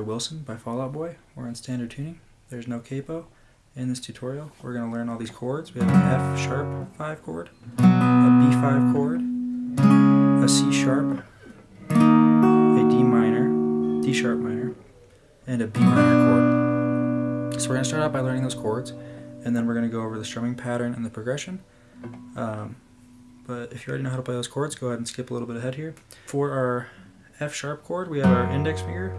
Wilson by Fall Out Boy. We're in standard tuning. There's no capo. In this tutorial, we're going to learn all these chords. We have an F sharp 5 chord, a B5 chord, a C sharp, a D minor, D sharp minor, and a B minor chord. So we're going to start out by learning those chords, and then we're going to go over the strumming pattern and the progression. Um, but if you already know how to play those chords, go ahead and skip a little bit ahead here. For our F sharp chord, we have our index finger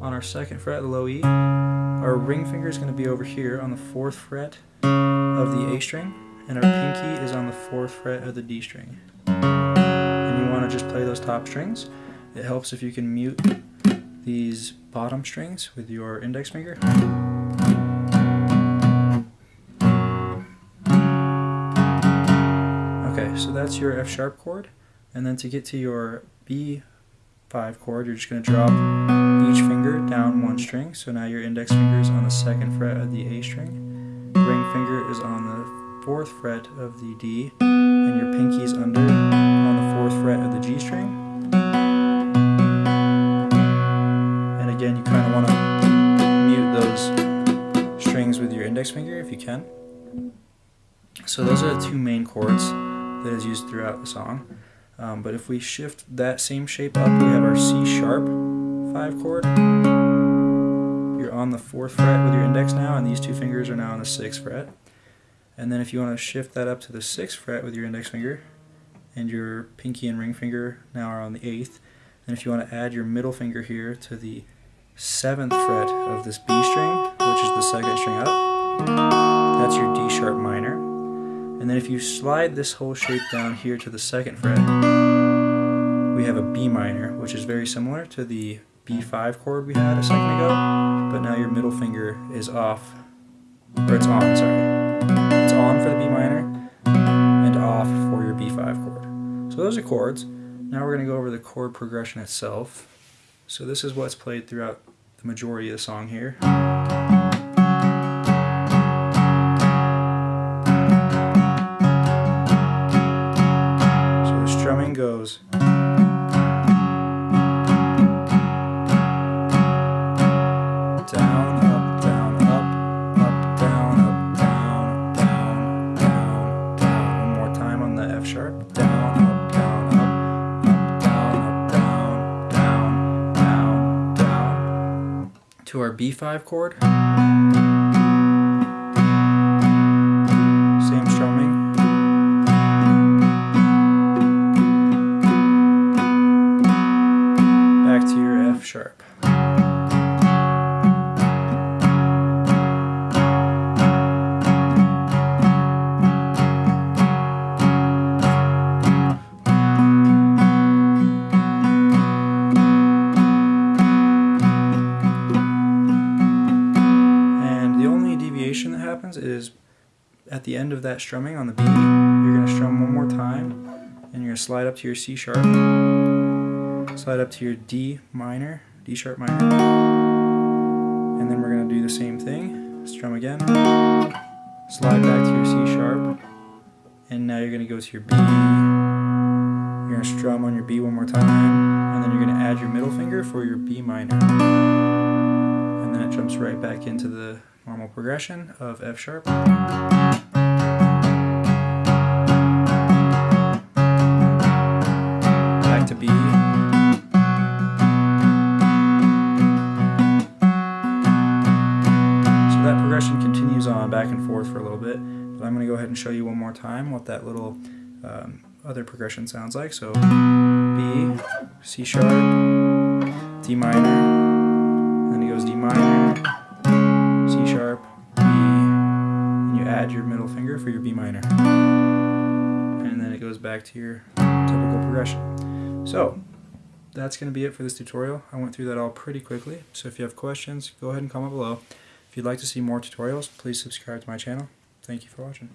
on our second fret, low E. Our ring finger is going to be over here on the fourth fret of the A string, and our pinky is on the fourth fret of the D string. And you want to just play those top strings. It helps if you can mute these bottom strings with your index finger. Okay, so that's your F sharp chord, and then to get to your B 5 chord, you're just going to drop each finger down one string. So now your index finger is on the second fret of the A string, ring finger is on the fourth fret of the D, and your pinky is under on the fourth fret of the G string. And again, you kind of want to mute those strings with your index finger if you can. So those are the two main chords that is used throughout the song. Um, but if we shift that same shape up, we have our C sharp 5 chord. You're on the 4th fret with your index now, and these two fingers are now on the 6th fret. And then if you want to shift that up to the 6th fret with your index finger, and your pinky and ring finger now are on the 8th, and if you want to add your middle finger here to the 7th fret of this B string, which is the second string up, that's your D sharp minor. And then if you slide this whole shape down here to the second fret, B minor, which is very similar to the B5 chord we had a second ago, but now your middle finger is off, or it's on, sorry. It's on for the B minor, and off for your B5 chord. So those are chords. Now we're going to go over the chord progression itself. So this is what's played throughout the majority of the song here. To our B5 chord. At the end of that strumming on the B, you're going to strum one more time and you're going to slide up to your C sharp. Slide up to your D minor, D sharp minor, and then we're going to do the same thing, strum again, slide back to your C sharp, and now you're going to go to your B, you're going to strum on your B one more time, and then you're going to add your middle finger for your B minor, and then it jumps right back into the normal progression of F sharp. Back and forth for a little bit. But I'm going to go ahead and show you one more time what that little um, other progression sounds like. So B, C sharp, D minor, then it goes D minor, C sharp, B, and you add your middle finger for your B minor. And then it goes back to your typical progression. So that's going to be it for this tutorial. I went through that all pretty quickly, so if you have questions, go ahead and comment below. If you'd like to see more tutorials, please subscribe to my channel. Thank you for watching.